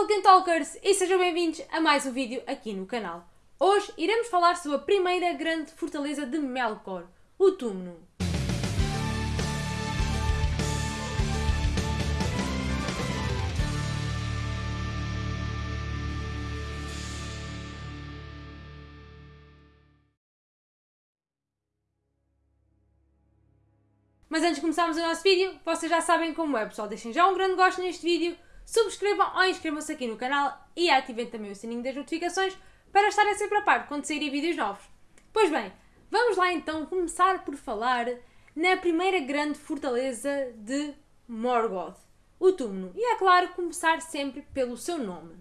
Tolkien Talkers e sejam bem-vindos a mais um vídeo aqui no canal. Hoje iremos falar sobre a primeira grande fortaleza de Melkor, o Túmulo. Mas antes de começarmos o nosso vídeo, vocês já sabem como é, pessoal. Deixem já um grande gosto neste vídeo, subscrevam ou inscrevam-se aqui no canal e ativem também o sininho das notificações para estarem sempre a par quando saírem vídeos novos. Pois bem, vamos lá então começar por falar na primeira grande fortaleza de Morgoth, o Túmulo. E é claro, começar sempre pelo seu nome.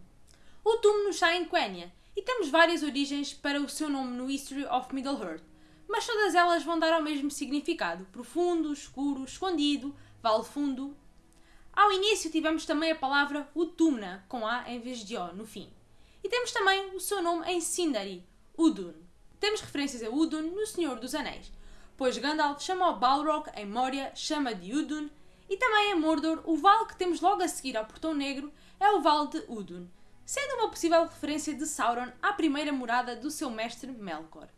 O Túmulo está em Quenya e temos várias origens para o seu nome no History of Middle-earth mas todas elas vão dar ao mesmo significado: profundo, escuro, escondido, vale fundo. Ao início tivemos também a palavra Utumna, com A em vez de O no fim. E temos também o seu nome em Sindari, Udun. Temos referências a Udun no Senhor dos Anéis, pois Gandalf chama o Balrog em Moria, chama de Udun, e também em Mordor, o vale que temos logo a seguir ao Portão Negro é o Vale de Udun, sendo uma possível referência de Sauron à primeira morada do seu mestre Melkor.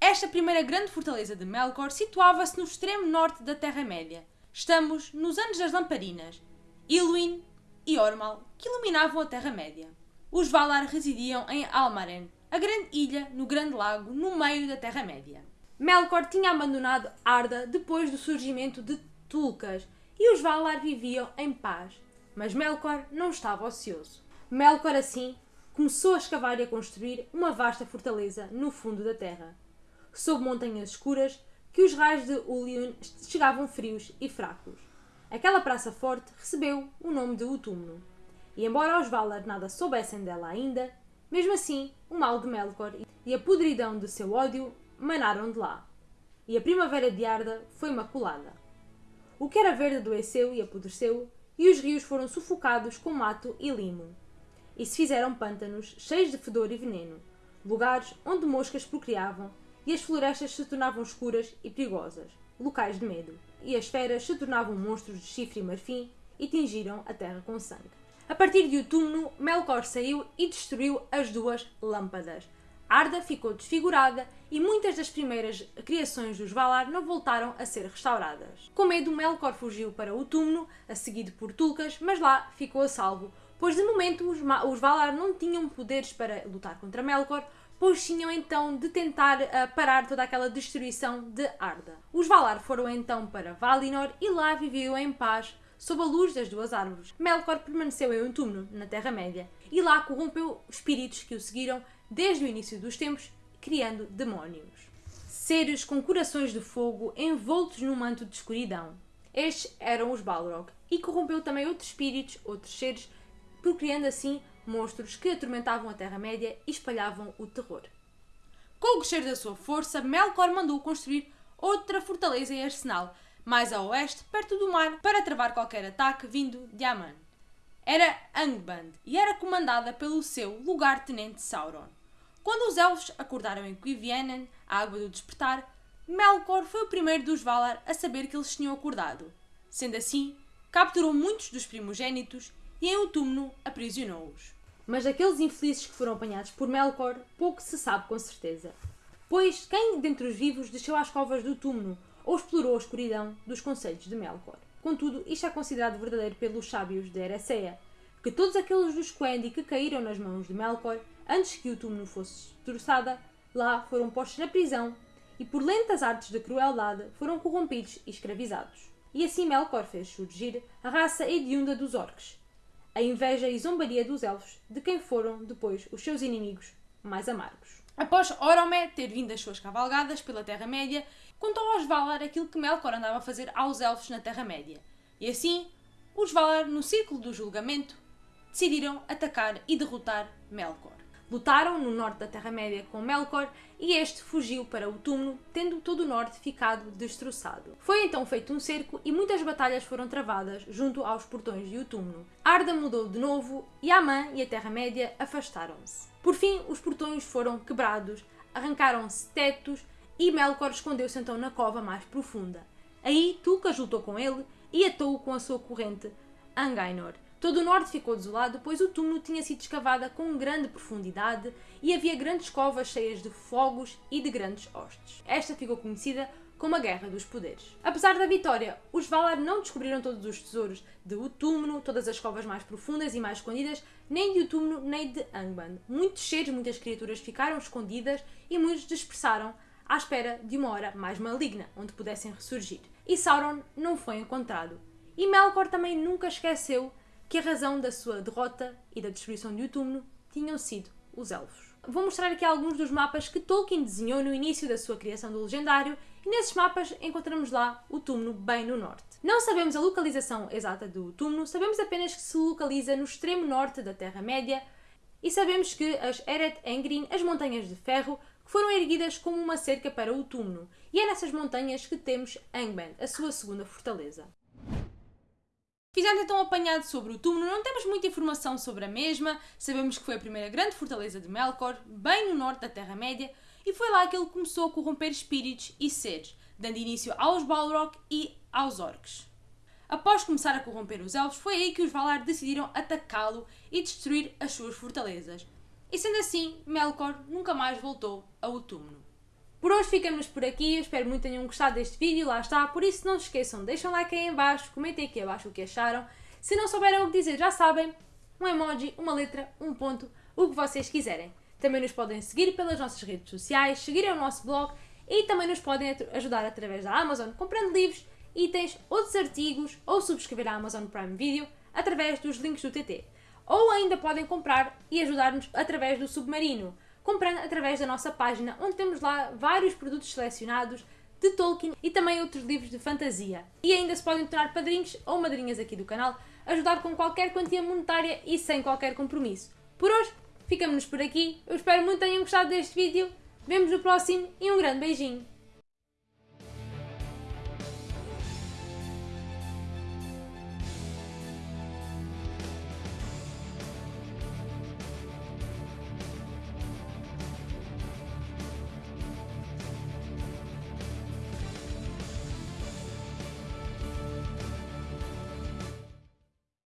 Esta primeira grande fortaleza de Melkor situava-se no extremo norte da Terra-média. Estamos nos anos das lamparinas, Ilúin e Ormal, que iluminavam a Terra-média. Os Valar residiam em Almaren, a grande ilha no Grande Lago, no meio da Terra-média. Melkor tinha abandonado Arda depois do surgimento de Tulkas e os Valar viviam em paz. Mas Melkor não estava ocioso. Melkor, assim, começou a escavar e a construir uma vasta fortaleza no fundo da terra sob montanhas escuras, que os raios de Ulion chegavam frios e fracos. Aquela praça forte recebeu o nome de Utúmulo. E embora os Valar nada soubessem dela ainda, mesmo assim o mal de Melkor e a podridão de seu ódio manaram de lá. E a primavera de Arda foi maculada. O que era verde adoeceu e apodreceu, e os rios foram sufocados com mato e limo. E se fizeram pântanos cheios de fedor e veneno, lugares onde moscas procriavam e as florestas se tornavam escuras e perigosas, locais de medo, e as feras se tornavam monstros de chifre e marfim e tingiram a terra com sangue. A partir de Utúmulo, Melkor saiu e destruiu as duas lâmpadas. Arda ficou desfigurada e muitas das primeiras criações dos Valar não voltaram a ser restauradas. Com medo, Melkor fugiu para o túmulo, a seguido por Tulkas, mas lá ficou a salvo, pois de momento os, os Valar não tinham poderes para lutar contra Melkor, pois tinham então de tentar uh, parar toda aquela destruição de Arda. Os Valar foram então para Valinor e lá viviam em paz sob a luz das duas árvores. Melkor permaneceu em um túmulo na Terra-média e lá corrompeu espíritos que o seguiram desde o início dos tempos, criando demónios. Seres com corações de fogo envoltos num manto de escuridão. Estes eram os Balrog e corrompeu também outros espíritos, outros seres, procriando assim monstros que atormentavam a Terra-média e espalhavam o terror. Com o crescer da sua força, Melkor mandou construir outra fortaleza e arsenal, mais a oeste, perto do mar, para travar qualquer ataque vindo de Aman. Era Angband e era comandada pelo seu lugar-tenente Sauron. Quando os elfos acordaram em Cuivienen, a água do despertar, Melkor foi o primeiro dos Valar a saber que eles tinham acordado. Sendo assim, capturou muitos dos primogênitos e em o túmulo aprisionou-os. Mas daqueles infelizes que foram apanhados por Melkor, pouco se sabe com certeza. Pois quem dentre os vivos desceu às covas do túmulo ou explorou a escuridão dos conselhos de Melkor? Contudo, isto é considerado verdadeiro pelos sábios de Eressëa, que todos aqueles dos Quendi que caíram nas mãos de Melkor antes que o túmulo fosse destroçada, lá foram postos na prisão e por lentas artes de crueldade foram corrompidos e escravizados. E assim Melkor fez surgir a raça hedionda dos orcs, a inveja e zombaria dos elfos, de quem foram depois os seus inimigos mais amargos. Após Oromé ter vindo as suas cavalgadas pela Terra-média, contou aos Valar aquilo que Melkor andava a fazer aos elfos na Terra-média. E assim, os Valar, no círculo do julgamento, decidiram atacar e derrotar Melkor. Lutaram no norte da Terra-média com Melkor e este fugiu para o túmulo, tendo todo o norte ficado destroçado. Foi então feito um cerco e muitas batalhas foram travadas junto aos portões de túmulo. Arda mudou de novo e Amã e a Terra-média afastaram-se. Por fim, os portões foram quebrados, arrancaram-se tetos e Melkor escondeu-se então na cova mais profunda. Aí Tulkas lutou com ele e atou-o com a sua corrente Angainor, Todo o norte ficou desolado, pois o túmulo tinha sido escavado com grande profundidade e havia grandes covas cheias de fogos e de grandes hostes. Esta ficou conhecida como a Guerra dos Poderes. Apesar da vitória, os Valar não descobriram todos os tesouros de Utumno, todas as covas mais profundas e mais escondidas, nem de Utumno nem de Angband. Muitos seres, muitas criaturas ficaram escondidas e muitos dispersaram à espera de uma hora mais maligna, onde pudessem ressurgir. E Sauron não foi encontrado. E Melkor também nunca esqueceu que a razão da sua derrota e da destruição de Utumno tinham sido os elfos. Vou mostrar aqui alguns dos mapas que Tolkien desenhou no início da sua criação do Legendário e nesses mapas encontramos lá o túmulo bem no norte. Não sabemos a localização exata do túmulo, sabemos apenas que se localiza no extremo norte da Terra-média e sabemos que as Eret Engrin, as Montanhas de Ferro, foram erguidas como uma cerca para o túmulo, e é nessas montanhas que temos Angband, a sua segunda fortaleza. Fizemos então um apanhado sobre o túmulo, não temos muita informação sobre a mesma, sabemos que foi a primeira grande fortaleza de Melkor, bem no norte da Terra-média, e foi lá que ele começou a corromper espíritos e seres, dando início aos Balrog e aos Orcs. Após começar a corromper os Elfos, foi aí que os Valar decidiram atacá-lo e destruir as suas fortalezas. E sendo assim, Melkor nunca mais voltou ao túmulo. Por hoje ficamos por aqui, eu espero muito tenham gostado deste vídeo, lá está, por isso não se esqueçam, deixem um like aí em baixo, comentem aqui abaixo o que acharam. Se não souberem o que dizer, já sabem, um emoji, uma letra, um ponto, o que vocês quiserem. Também nos podem seguir pelas nossas redes sociais, seguirem o nosso blog e também nos podem ajudar através da Amazon comprando livros, itens, outros artigos ou subscrever a Amazon Prime Video através dos links do TT. Ou ainda podem comprar e ajudar-nos através do Submarino comprando através da nossa página, onde temos lá vários produtos selecionados de Tolkien e também outros livros de fantasia. E ainda se podem tornar padrinhos ou madrinhas aqui do canal, ajudar com qualquer quantia monetária e sem qualquer compromisso. Por hoje, ficamos por aqui. Eu espero muito que tenham gostado deste vídeo. Vemos no próximo e um grande beijinho.